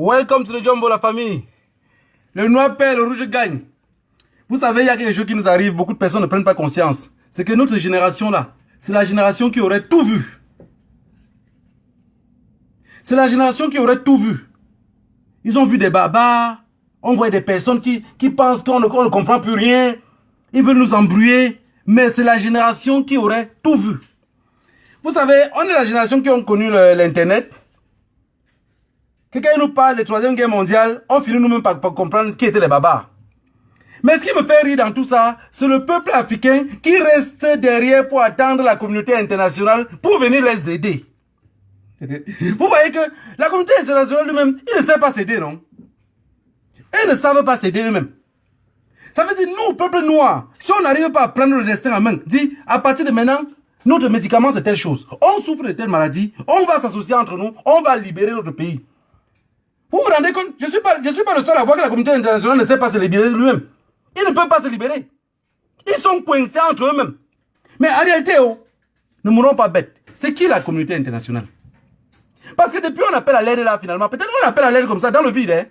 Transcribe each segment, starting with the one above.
Welcome to the Jumbo, la famille. Le noir perd, le rouge gagne. Vous savez, il y a quelque chose qui nous arrive, beaucoup de personnes ne prennent pas conscience. C'est que notre génération-là, c'est la génération qui aurait tout vu. C'est la génération qui aurait tout vu. Ils ont vu des babas, on voit des personnes qui, qui pensent qu'on ne, comprend plus rien. Ils veulent nous embrouiller. Mais c'est la génération qui aurait tout vu. Vous savez, on est la génération qui ont connu l'Internet. Quelqu'un nous parle de la Troisième Guerre mondiale, on finit nous-mêmes par, comprendre qui étaient les babas. Mais ce qui me fait rire dans tout ça, c'est le peuple africain qui reste derrière pour attendre la communauté internationale pour venir les aider. Vous voyez que la communauté internationale lui-même, il ne sait pas s'aider, non? Ils ne savent pas s'aider eux-mêmes. Ça veut dire, nous, peuple noir, si on n'arrive pas à prendre le destin en main, dit, à partir de maintenant, notre médicament, c'est telle chose. On souffre de telle maladie, on va s'associer entre nous, on va libérer notre pays. Vous vous rendez compte? Je ne suis, pas, je suis pas le seul à voir que la communauté internationale ne sait pas se libérer lui-même. Ils ne peuvent pas se libérer. Ils sont coincés entre eux-mêmes. Mais en réalité, oh, ne mourrons pas bêtes. C'est qui la communauté internationale? Parce que depuis on appelle à l'aide là, finalement, peut-être on appelle à l'aide comme ça, dans le vide. Hein?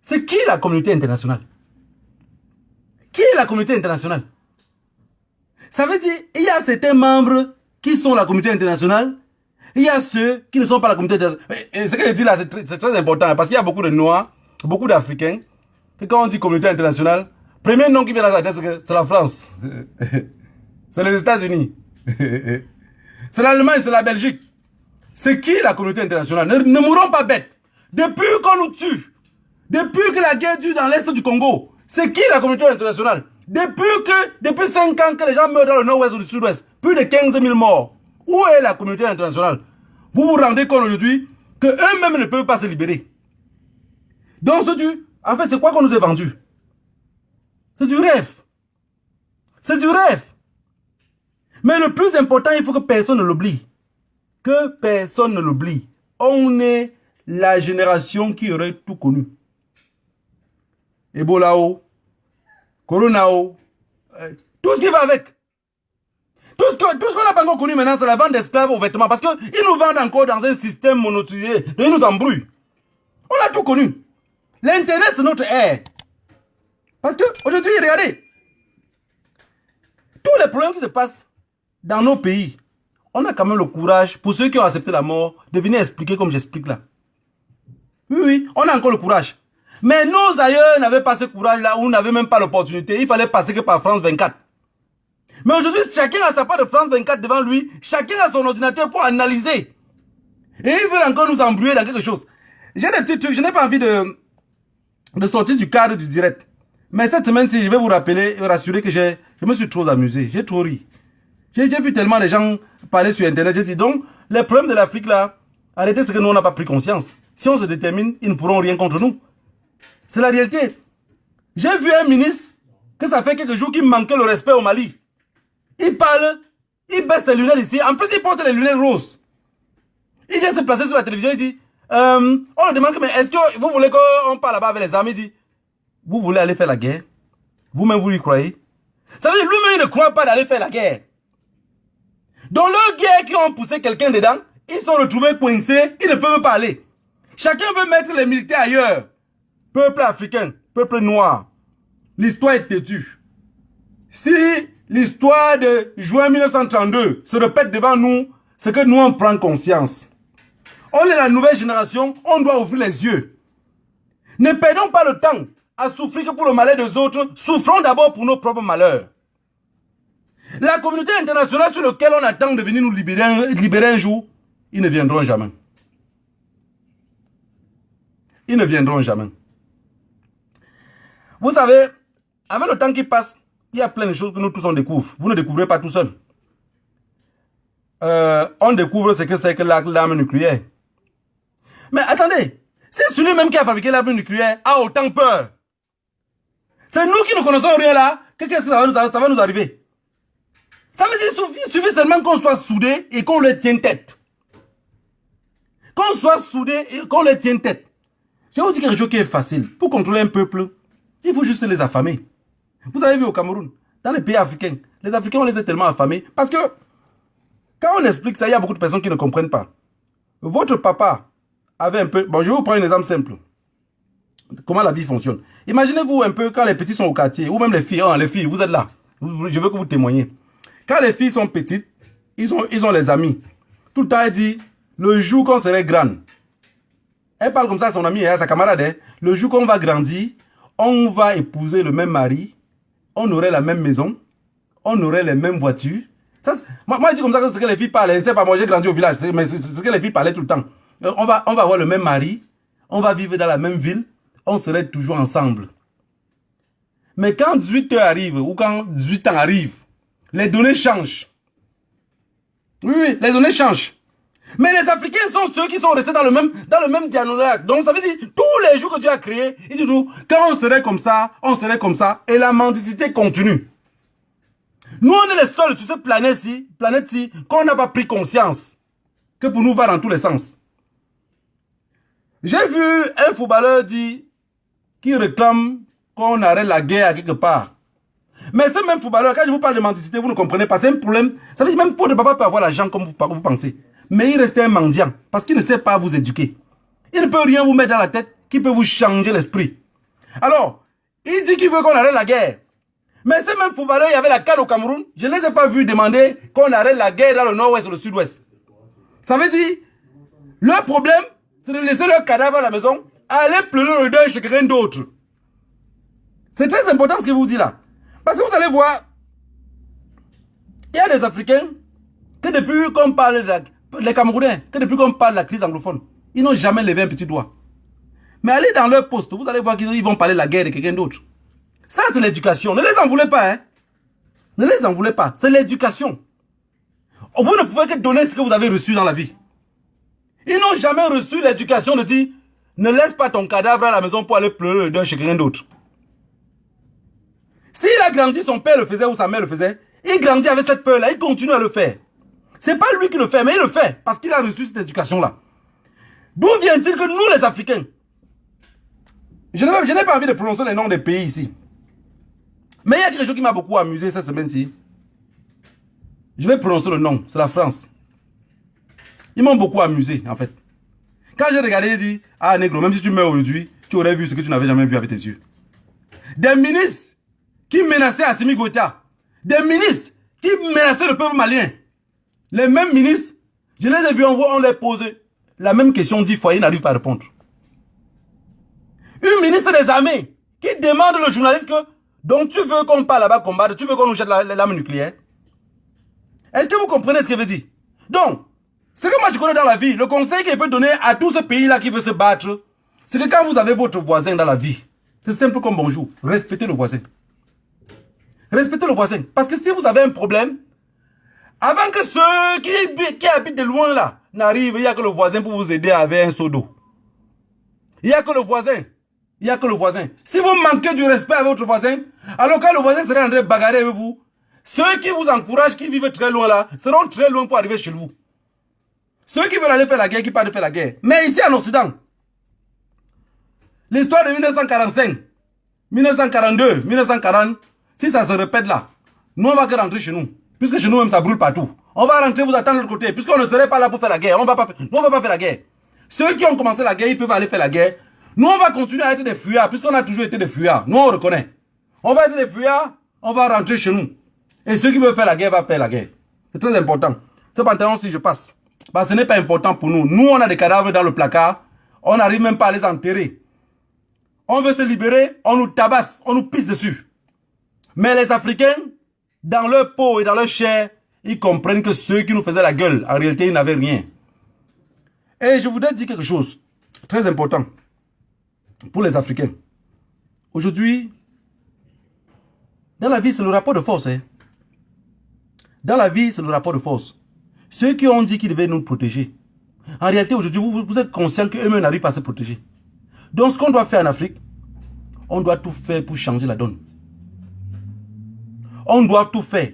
C'est qui la communauté internationale? Qui est la communauté internationale? Ça veut dire, il y a certains membres qui sont la communauté internationale, il y a ceux qui ne sont pas la communauté internationale. Et ce que je dis là, c'est très, important, parce qu'il y a beaucoup de Noirs, beaucoup d'Africains, que quand on dit communauté internationale, premier nom qui vient à la tête, c'est la France. c'est les États-Unis. c'est l'Allemagne, c'est la Belgique. C'est qui la communauté internationale? Ne, ne mourrons pas bêtes. Depuis qu'on nous tue, depuis que la guerre dure dans l'Est du Congo, c'est qui la communauté internationale? Depuis que, depuis 5 ans que les gens meurent dans le nord-ouest ou le sud-ouest, plus de 15 000 morts, où est la communauté internationale? Vous vous rendez compte aujourd'hui qu'eux-mêmes ne peuvent pas se libérer. Donc, ce du, en fait, c'est quoi qu'on nous a vendu? C'est du rêve. C'est du rêve. Mais le plus important, il faut que personne ne l'oublie. Que personne ne l'oublie. On est la génération qui aurait tout connu. Ebola, Corona, euh, tout ce qui va avec. Tout ce qu'on n'a pas encore connu maintenant, c'est la vente d'esclaves aux vêtements. Parce qu'ils nous vendent encore dans un système monotisé. Ils nous embrouillent. On a tout connu. L'Internet, c'est notre air. Parce que aujourd'hui, regardez. Tous les problèmes qui se passent dans nos pays, on a quand même le courage, pour ceux qui ont accepté la mort, de venir expliquer comme j'explique là. Oui, oui, on a encore le courage. Mais nos ailleurs n'avaient pas ce courage-là, ou n'avaient même pas l'opportunité. Il fallait passer que par France 24. Mais aujourd'hui, chacun a sa part de France 24 devant lui. Chacun a son ordinateur pour analyser. Et ils veulent encore nous embrouiller dans quelque chose. J'ai des petits trucs, je n'ai pas envie de, de sortir du cadre du direct. Mais cette semaine-ci, je vais vous rappeler et rassurer que je me suis trop amusé. J'ai trop ri. J'ai vu tellement de gens parler sur Internet. J'ai dit, donc, les problèmes de l'Afrique, là, arrêtez ce que nous, on n'a pas pris conscience. Si on se détermine, ils ne pourront rien contre nous. C'est la réalité. J'ai vu un ministre que ça fait quelques jours qu'il manquait le respect au Mali. Il parle, il baisse ses lunettes ici. En plus, il porte les lunettes roses. Il vient se placer sur la télévision, il dit, euh, on le demande, mais est-ce que vous voulez qu'on parle là-bas avec les amis? Il dit, vous voulez aller faire la guerre? Vous-même, vous y croyez? Ça veut dire, lui-même, il ne croit pas d'aller faire la guerre. Dans leur guerre qui ont poussé quelqu'un dedans, ils sont retrouvés coincés, ils ne peuvent pas aller. Chacun veut mettre les militaires ailleurs. Peuple africain, peuple noir, l'histoire est têtue. Si l'histoire de juin 1932 se répète devant nous, c'est que nous en prenons conscience. On est la nouvelle génération, on doit ouvrir les yeux. Ne perdons pas le temps à souffrir que pour le malheur des autres, souffrons d'abord pour nos propres malheurs. La communauté internationale sur laquelle on attend de venir nous libérer un jour, ils ne viendront jamais. Ils ne viendront jamais. Vous savez, avec le temps qui passe, il y a plein de choses que nous tous on découvre. Vous ne découvrez pas tout seul. Euh, on découvre ce que c'est que l'arme nucléaire. Mais attendez, c'est celui-même qui a fabriqué l'arme nucléaire a autant peur. C'est nous qui ne connaissons rien là, qu'est-ce que ça va, nous, arriver? Ça veut dire suffit, seulement qu'on soit soudés et qu'on le tienne tête. Qu'on soit soudés et qu'on le tienne tête. Je vous dire quelque chose qui est facile. Pour contrôler un peuple, il faut juste les affamer. Vous avez vu au Cameroun, dans les pays africains, les Africains, on les a tellement affamés. Parce que, quand on explique ça, il y a beaucoup de personnes qui ne comprennent pas. Votre papa avait un peu... Bon, je vais vous prendre un exemple simple. Comment la vie fonctionne. Imaginez-vous un peu quand les petits sont au quartier, ou même les filles. Oh, les filles, vous êtes là. Je veux que vous témoigniez. Quand les filles sont petites, ils ont, ils ont les amis. Tout le temps, elle dit, le jour qu'on serait grande, elle parle comme ça à son ami et à sa camarade. Hein. Le jour qu'on va grandir, on va épouser le même mari, on aurait la même maison, on aurait les mêmes voitures. Moi, je dis comme ça que ce que les filles parlent. C'est pas moi, j'ai grandi au village, mais c'est ce que les filles parlaient tout le temps. Euh, on va, avoir le même mari, on va vivre dans la même ville, on serait toujours ensemble. Mais quand 18 heures arrive, ou quand 18 ans arrive, les données changent. Oui, les données changent. Mais les Africains sont ceux qui sont restés dans le même, dans le même dialogue. Donc ça veut dire, tous les jours que tu as créé, ils disent, quand on serait comme ça, on serait comme ça, et la mendicité continue. Nous, on est les seuls sur cette planète-ci, planète-ci, qu'on n'a pas pris conscience que pour nous va dans tous les sens. J'ai vu un footballeur dire qui réclame qu'on arrête la guerre quelque part. Mais ce même footballeur, quand je vous parle de mendicité, vous ne comprenez pas. C'est un problème. Ça veut dire même pour de papa peut avoir l'argent comme vous pensez mais il restait un mendiant parce qu'il ne sait pas vous éduquer. Il ne peut rien vous mettre dans la tête qui peut vous changer l'esprit. Alors, il dit qu'il veut qu'on arrête la guerre. Mais ces mêmes footballeurs, il y avait la canne au Cameroun. Je ne les ai pas vus demander qu'on arrête la guerre dans le nord-ouest ou le sud-ouest. Ça veut dire, leur problème, c'est de laisser leur cadavre à la maison, aller pleurer le deuil chez quelqu'un d'autre. C'est très important ce que vous dis là. Parce que vous allez voir, il y a des Africains que depuis qu'on parle de la, les Camerounais, que depuis qu'on parle de la crise anglophone, ils n'ont jamais levé un petit doigt. Mais allez dans leur poste, vous allez voir qu'ils vont parler de la guerre de quelqu'un d'autre. Ça, c'est l'éducation. Ne les en voulez pas, hein. Ne les en voulez pas. C'est l'éducation. Vous ne pouvez que donner ce que vous avez reçu dans la vie. Ils n'ont jamais reçu l'éducation de dire, ne laisse pas ton cadavre à la maison pour aller pleurer le deuil chez quelqu'un d'autre. S'il a grandi, son père le faisait ou sa mère le faisait, il grandit avec cette peur-là, il continue à le faire. C'est pas lui qui le fait, mais il le fait parce qu'il a reçu cette éducation-là. D'où vient-il que nous, les Africains, je n'ai pas envie de prononcer les noms des pays ici. Mais il y a quelque chose qui m'a beaucoup amusé cette semaine-ci. Je vais prononcer le nom, c'est la France. Ils m'ont beaucoup amusé, en fait. Quand j'ai regardé, j'ai dit, ah négro, même si tu meurs aujourd'hui, tu aurais vu ce que tu n'avais jamais vu avec tes yeux. Des ministres qui menaçaient Assimi Goïta. Des ministres qui menaçaient le peuple malien. Les mêmes ministres, je les ai vus en voix, on les posait la même question, dit foyer n'arrive pas à répondre. Une ministre des armées qui demande le journaliste que donc tu veux qu'on parle là-bas combattre, tu veux qu'on nous jette l'arme nucléaire? Est-ce que vous comprenez ce que veut dire? Donc, ce que moi je connais dans la vie, le conseil qu'il peut donner à tout ce pays-là qui veut se battre, c'est que quand vous avez votre voisin dans la vie, c'est simple comme bonjour, respectez le voisin. Respectez le voisin. Parce que si vous avez un problème, avant que ceux qui, habitent de loin là n'arrivent, il n'y a que le voisin pour vous aider avec un seau d'eau. Il n'y a que le voisin. Il n'y a que le voisin. Si vous manquez du respect à votre voisin, alors quand le voisin sera en train de bagarrer avec vous, ceux qui vous encouragent, qui vivent très loin là, seront très loin pour arriver chez vous. Ceux qui veulent aller faire la guerre, qui partent faire la guerre. Mais ici en Occident, l'histoire de 1945, 1942, 1940, si ça se répète là, nous on va que rentrer chez nous. Puisque chez nous-mêmes, ça brûle partout. On va rentrer, vous attendre de l'autre côté. Puisqu'on ne serait pas là pour faire la guerre. On va pas, nous, on va pas faire la guerre. Ceux qui ont commencé la guerre, ils peuvent aller faire la guerre. Nous, on va continuer à être des fuyards, puisqu'on a toujours été des fuyards. Nous, on reconnaît. On va être des fuyards, on va rentrer chez nous. Et ceux qui veulent faire la guerre vont faire la guerre. C'est très important. Ce pantalon, si je passe, bah, ce n'est pas important pour nous. Nous, on a des cadavres dans le placard. On n'arrive même pas à les enterrer. On veut se libérer, on nous tabasse, on nous pisse dessus. Mais les Africains, dans leur peau et dans leur chair, ils comprennent que ceux qui nous faisaient la gueule, en réalité, ils n'avaient rien. Et je voudrais dire quelque chose très important pour les Africains. Aujourd'hui, dans la vie, c'est le rapport de force. Hein. Dans la vie, c'est le rapport de force. Ceux qui ont dit qu'ils devaient nous protéger, en réalité, aujourd'hui, vous, vous, êtes conscient qu'eux-mêmes n'arrivent pas à se protéger. Donc, ce qu'on doit faire en Afrique, on doit tout faire pour changer la donne on doit tout faire.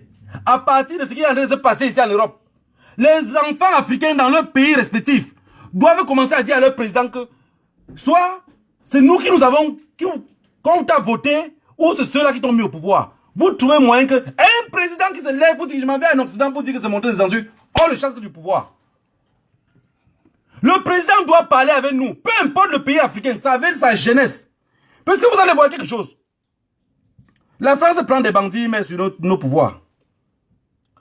À partir de ce qui est en train de se passer ici en Europe, les enfants africains dans leurs pays respectifs doivent commencer à dire à leur président que soit c'est nous qui nous avons, qui, quand t'a voté, ou c'est ceux-là qui t'ont mis au pouvoir. Vous trouvez moyen que un président qui se lève pour dire je m'en vais en Occident pour dire que c'est mon des on le chasse du pouvoir. Le président doit parler avec nous, peu importe le pays africain, ça avec sa jeunesse. Parce que vous allez voir quelque chose. La France prend des bandits, mais sur nos, pouvoirs.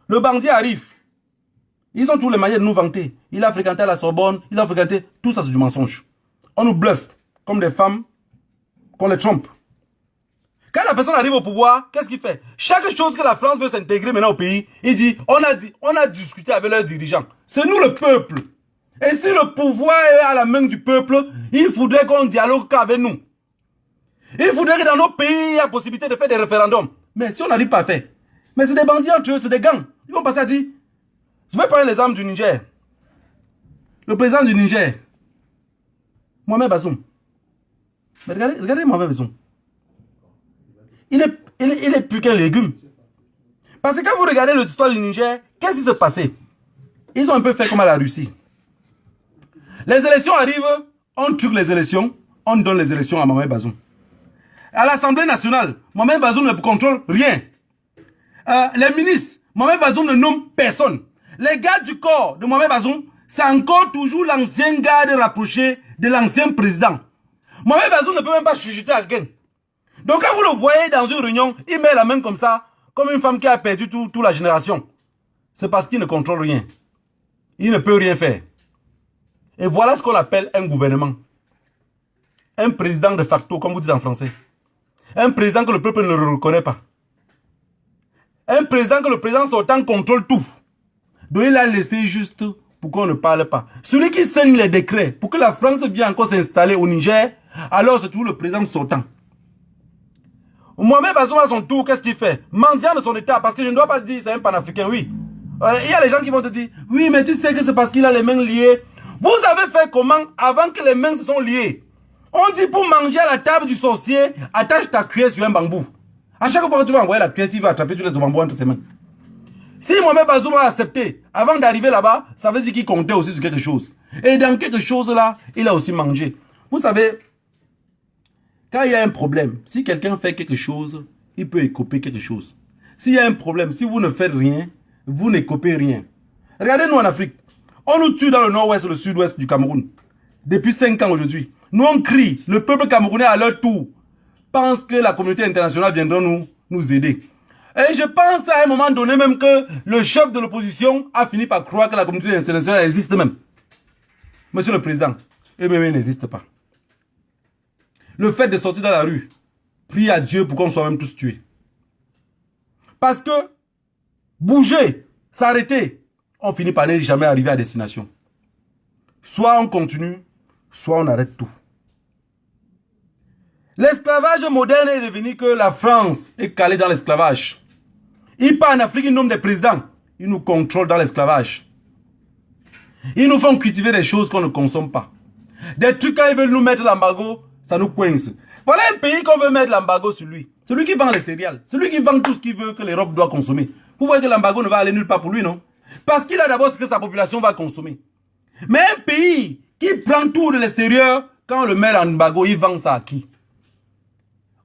Le bandit arrive. Ils ont tous les moyens de nous vanter. Il a fréquenté la Sorbonne, il a fréquenté... Tout ça, c'est du mensonge. On nous bluffe, comme des femmes qu'on les trompe. Quand la personne arrive au pouvoir, qu'est-ce qu'il fait? Chaque chose que la France veut s'intégrer maintenant au pays, il dit, on a, dit, on a discuté avec leurs dirigeants. C'est nous le peuple. Et si le pouvoir est à la main du peuple, il faudrait qu'on dialogue avec nous. Il faudrait que dans nos pays, il y ait possibilité de faire des référendums. Mais si on n'arrive pas à faire, mais c'est des bandits entre eux, c'est des gangs. Ils vont passer à dire, je vais parler les armes du Niger. Le président du Niger, Mohamed Bazoum. Mais regardez, regardez Mohamed Bazoum. Il, est, il est plus qu'un légume. Parce que quand vous regardez l'histoire du Niger, qu'est-ce qui s'est passé Ils ont un peu fait comme à la Russie. Les élections arrivent, on tue les élections, on donne les élections à Mohamed Bazoum. À l'Assemblée nationale, Mohamed Bazoum ne contrôle rien. Euh, les ministres, Mohamed Bazoum ne nomme personne. Les gars du corps de Mohamed Bazoum, c'est encore toujours l'ancien garde rapproché de l'ancien président. Mohamed Bazoum ne peut même pas chuchoter quelqu'un. Donc quand vous le voyez dans une réunion, il met la main comme ça, comme une femme qui a perdu toute la génération. C'est parce qu'il ne contrôle rien. Il ne peut rien faire. Et voilà ce qu'on appelle un gouvernement. Un président de facto, comme vous dites en français. Un président que le peuple ne reconnaît pas. Un président que le président sortant contrôle tout. Donc il a laissé juste pour qu'on ne parle pas. Celui qui signe les décrets pour que la France vienne encore s'installer au Niger, alors c'est tout le président sortant. Mohamed Bazoum à son tour, qu'est-ce qu'il fait? Mendiant de son état, parce que je ne dois pas dire c'est un panafricain, oui. Euh, il y a les gens qui vont te dire, oui, mais tu sais que c'est parce qu'il a les mains liées. Vous avez fait comment avant que les mains se sont liées? On dit pour manger à la table du sorcier, attache ta cuillère sur un bambou. À chaque fois que tu vas envoyer la cuillère, il va attraper tous les bambous entre ses mains. Si Mohamed Bazoum a accepté, avant d'arriver là-bas, ça veut dire qu'il comptait aussi sur quelque chose. Et dans quelque chose là, il a aussi mangé. Vous savez, quand il y a un problème, si quelqu'un fait quelque chose, il peut écoper quelque chose. S'il y a un problème, si vous ne faites rien, vous n'écopez rien. Regardez-nous en Afrique. On nous tue dans le nord-ouest, le sud-ouest du Cameroun. Depuis 5 ans aujourd'hui. Nous on crie. Le peuple camerounais à leur tour pense que la communauté internationale viendra nous, nous aider. Et je pense à un moment donné même que le chef de l'opposition a fini par croire que la communauté internationale existe même. Monsieur le Président, eux-mêmes n'existe pas. Le fait de sortir dans la rue, prie à Dieu pour qu'on soit même tous tués. Parce que bouger, s'arrêter, on finit par ne jamais arriver à destination. Soit on continue, soit on arrête tout. L'esclavage moderne est devenu que la France est calée dans l'esclavage. Il part en Afrique, il nomme des présidents. Ils nous contrôlent dans l'esclavage. Ils nous font cultiver des choses qu'on ne consomme pas. Des trucs, quand ils veulent nous mettre l'embargo, ça nous coince. Voilà un pays qu'on veut mettre l'embargo sur lui. Celui qui vend les céréales. Celui qui vend tout ce qu'il veut que l'Europe doit consommer. Vous voyez que l'embargo ne va aller nulle part pour lui, non? Parce qu'il a d'abord ce que sa population va consommer. Mais un pays qui prend tout de l'extérieur, quand on le met en embargo, il vend ça à qui?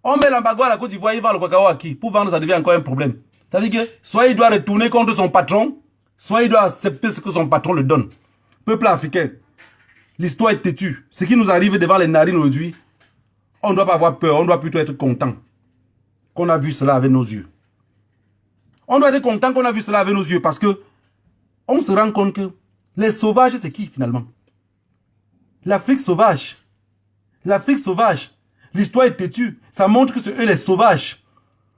On met l'embargo à la Côte d'Ivoire, il vend le cacao à qui? Pour vendre, ça devient encore un problème. Ça veut dire que soit il doit retourner contre son patron, soit il doit accepter ce que son patron le donne. Peuple africain, l'histoire est têtue. Ce qui nous arrive devant les narines aujourd'hui, on ne doit pas avoir peur, on doit plutôt être content qu'on a vu cela avec nos yeux. On doit être content qu'on a vu cela avec nos yeux parce que on se rend compte que les sauvages, c'est qui finalement? L'Afrique sauvage. L'Afrique sauvage. L'histoire est têtue. Ça montre que c'est eux les sauvages.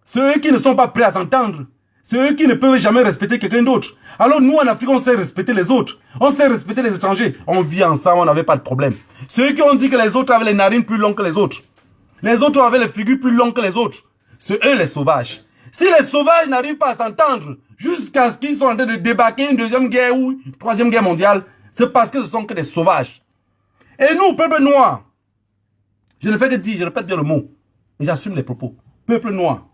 C'est eux qui ne sont pas prêts à s'entendre. C'est eux qui ne peuvent jamais respecter quelqu'un d'autre. Alors nous, en Afrique, on sait respecter les autres. On sait respecter les étrangers. On vit ensemble, on n'avait pas de problème. C'est eux qui ont dit que les autres avaient les narines plus longues que les autres. Les autres avaient les figures plus longues que les autres. C'est eux les sauvages. Si les sauvages n'arrivent pas à s'entendre jusqu'à ce qu'ils soient en train de débarquer une deuxième guerre ou une troisième guerre mondiale, c'est parce que ce sont que des sauvages. Et nous, peuple noir, je ne fais que dire, je répète bien le mot, et j'assume les propos. Peuple noir.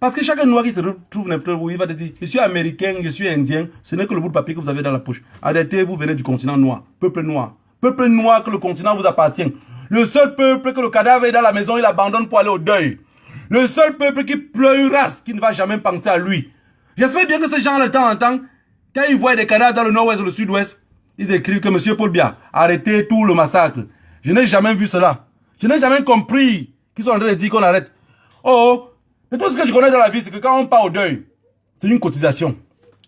Parce que chacun noir qui se retrouve où, il va te dire, je suis américain, je suis indien, ce n'est que le bout de papier que vous avez dans la poche. Arrêtez, vous venez du continent noir. Peuple noir. Peuple noir que le continent vous appartient. Le seul peuple que le cadavre est dans la maison, il abandonne pour aller au deuil. Le seul peuple qui pleurera, qui ne va jamais penser à lui. J'espère bien que ces gens, de temps en temps, quand ils voient des cadavres dans le nord-ouest ou le sud-ouest, ils écrivent que M. Paul Biya, arrêtez tout le massacre. Je n'ai jamais vu cela. Je n'ai jamais compris qu'ils sont en train de dire qu'on arrête. Oh, mais tout ce que je connais dans la vie, c'est que quand on part au deuil, c'est une cotisation.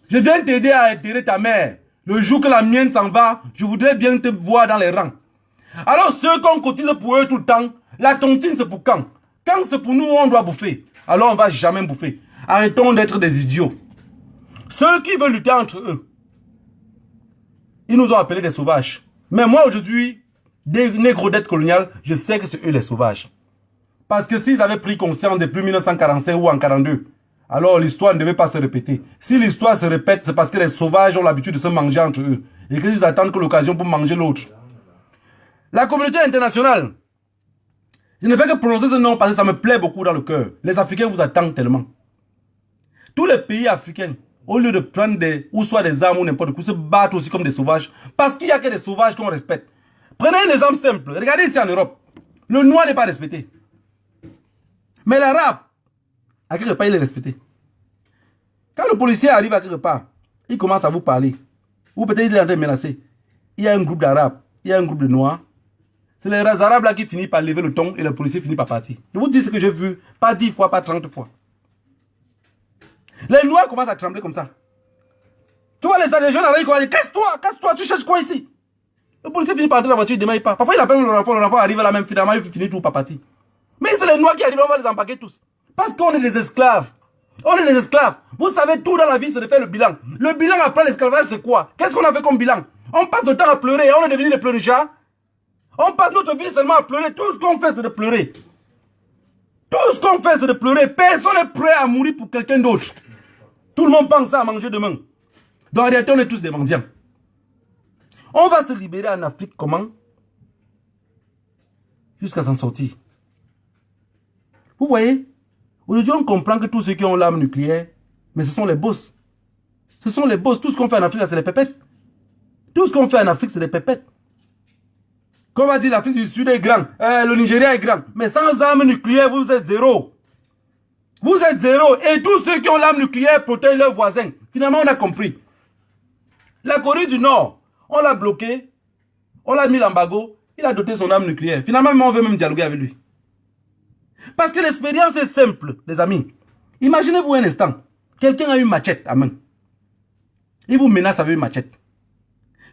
Je viens t'aider à enterrer ta mère. Le jour que la mienne s'en va, je voudrais bien te voir dans les rangs. Alors ceux qu'on cotise pour eux tout le temps, la tontine c'est pour quand? Quand c'est pour nous, on doit bouffer. Alors on va jamais bouffer. Arrêtons d'être des idiots. Ceux qui veulent lutter entre eux, ils nous ont appelés des sauvages. Mais moi aujourd'hui, des négros dettes coloniales, je sais que c'est eux les sauvages. Parce que s'ils avaient pris conscience depuis 1945 ou en 42, alors l'histoire ne devait pas se répéter. Si l'histoire se répète, c'est parce que les sauvages ont l'habitude de se manger entre eux. Et qu'ils attendent que l'occasion pour manger l'autre. La communauté internationale, je ne fais que prononcer ce nom parce que ça me plaît beaucoup dans le cœur. Les Africains vous attendent tellement. Tous les pays africains, au lieu de prendre des, ou soit des armes ou n'importe quoi, se battent aussi comme des sauvages. Parce qu'il n'y a que des sauvages qu'on respecte. Prenez un exemple simple. Regardez ici en Europe. Le noir n'est pas respecté. Mais l'arabe, à quelque part, il est respecté. Quand le policier arrive à quelque part, il commence à vous parler. Ou peut-être il est en train de menacer. Il y a un groupe d'arabes, il y a un groupe de noirs. C'est les arabes là qui finissent par lever le ton et le policier finit par partir. Je vous dis ce que j'ai vu, pas 10 fois, pas 30 fois. Les noirs commencent à trembler comme ça. Tu vois les, jeunes ils disent Casse-toi, casse-toi, tu cherches quoi ici? Le policier finit par entrer dans la voiture, il démarre pas. Parfois il appelle le renfort, le renfort arrive là même, finalement il finit tout par partir. Mais c'est les noirs qui arrivent, on va les empaquer tous. Parce qu'on est des esclaves. On est des esclaves. Vous savez, tout dans la vie, c'est de faire le bilan. Le bilan après l'esclavage, c'est quoi? Qu'est-ce qu'on a fait comme bilan? On passe le temps à pleurer. On est devenu des pleurnichats. On passe notre vie seulement à pleurer. Tout ce qu'on fait, c'est de pleurer. Tout ce qu'on fait, c'est de pleurer. Personne n'est prêt à mourir pour quelqu'un d'autre. Tout le monde pense à manger demain. Donc en réalité, on est tous des mendiants. On va se libérer en Afrique comment? Jusqu'à s'en sortir. Vous voyez? Aujourd'hui, on comprend que tous ceux qui ont l'arme nucléaire, mais ce sont les boss. Ce sont les boss. Tout ce qu'on fait en Afrique, c'est des pépettes. Tout ce qu'on fait en Afrique, c'est des pépettes. Comme va dire l'Afrique du Sud est grand, euh, le Nigeria est grand. Mais sans armes nucléaires, vous êtes zéro. Vous êtes zéro. Et tous ceux qui ont l'arme nucléaire protègent leurs voisins. Finalement, on a compris. La Corée du Nord, on l'a bloqué. On l'a mis l'embargo. Il a doté son arme nucléaire. Finalement, on veut même dialoguer avec lui. Parce que l'expérience est simple, les amis. Imaginez-vous un instant. Quelqu'un a une machette à main. Il vous menace avec une machette.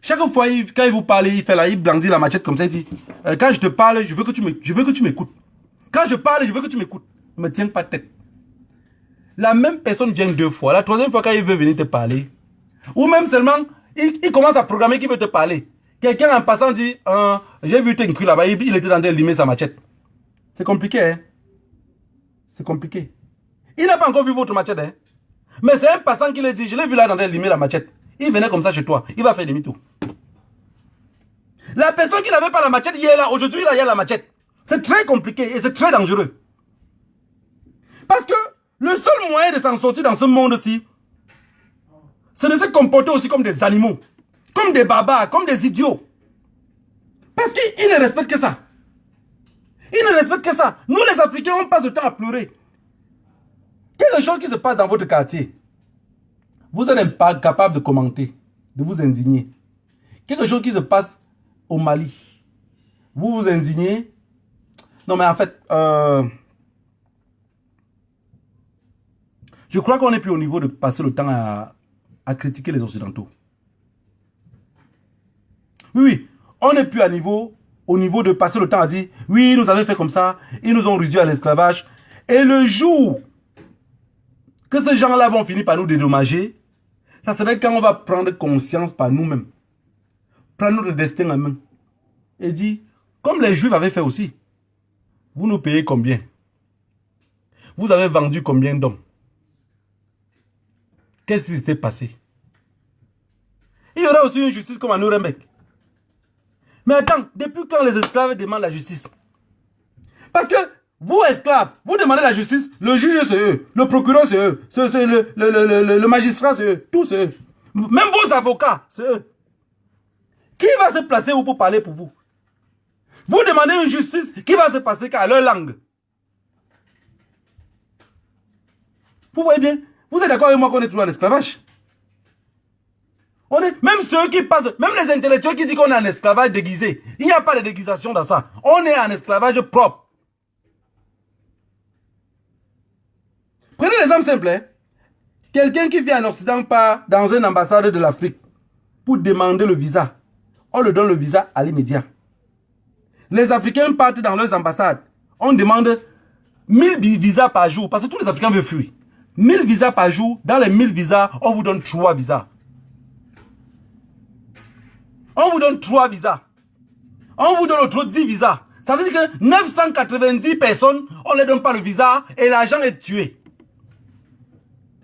Chaque fois, quand il vous parle, il fait là, il brandit la machette comme ça, il dit, euh, quand je te parle, je veux que tu m'écoutes. Quand je parle, je veux que tu m'écoutes. Ne me tiens pas tête. La même personne vient deux fois. La troisième fois, quand il veut venir te parler, ou même seulement, il, commence à programmer qu'il veut te parler. Quelqu'un en passant dit, euh, j'ai vu cru là-bas, il, il, était en train de limer sa machette. C'est compliqué, hein c'est compliqué. Il n'a pas encore vu votre machette. Hein? Mais c'est un passant qui l'a dit, je l'ai vu là dans de limer la machette. Il venait comme ça chez toi. Il va faire demi-tour. La personne qui n'avait pas la machette hier là, aujourd'hui il a la machette. C'est très compliqué et c'est très dangereux. Parce que le seul moyen de s'en sortir dans ce monde-ci, c'est de se comporter aussi comme des animaux. Comme des barbares, comme des idiots. Parce qu'ils ne respectent que ça. Ils ne respectent que ça. Nous, les Africains, on passe le temps à pleurer. Quelque chose qui se passe dans votre quartier, vous êtes pas capable de commenter, de vous indigner. Quelque chose qui se passe au Mali, vous vous indignez. Non, mais en fait, euh, je crois qu'on n'est plus au niveau de passer le temps à, à critiquer les Occidentaux. Oui, oui, on n'est plus à niveau au niveau de passer le temps à dire, oui, nous avons fait comme ça, ils nous ont réduit à l'esclavage. Et le jour que ces gens-là vont finir par nous dédommager, ça serait quand on va prendre conscience par nous-mêmes. Prendre notre destin en main. Et dire, comme les Juifs avaient fait aussi, vous nous payez combien? Vous avez vendu combien d'hommes? Qu'est-ce qui s'était passé? Il y aura aussi une justice comme à Nuremberg. Mais attends, depuis quand les esclaves demandent la justice? Parce que vous, esclaves, vous demandez la justice, le juge c'est eux, le procureur c'est eux, le, magistrat c'est eux, tous c'est eux. Même vos avocats, c'est eux. Qui va se placer où pour parler pour vous? Vous demandez une justice qui va se passer qu'à leur langue. Vous voyez bien? Vous êtes d'accord avec moi qu'on est toujours en esclavage? On est, même ceux qui passent, même les intellectuels qui disent qu'on est en esclavage déguisé, il n'y a pas de déguisation dans ça. On est en esclavage propre. Prenez l'exemple simple. Hein. Quelqu'un qui vient en Occident part dans une ambassade de l'Afrique pour demander le visa. On le donne le visa à l'immédiat. Les Africains partent dans leurs ambassades. On demande 1000 visas par jour parce que tous les Africains veulent fuir. 1000 visas par jour. Dans les 1000 visas, on vous donne 3 visas. On vous donne 3 visas. On vous donne autre 10 visas. Ça veut dire que 990 personnes, on ne les donne pas le visa et l'argent est tué.